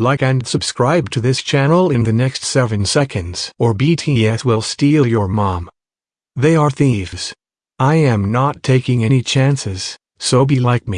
Like and subscribe to this channel in the next 7 seconds or BTS will steal your mom. They are thieves. I am not taking any chances, so be like me.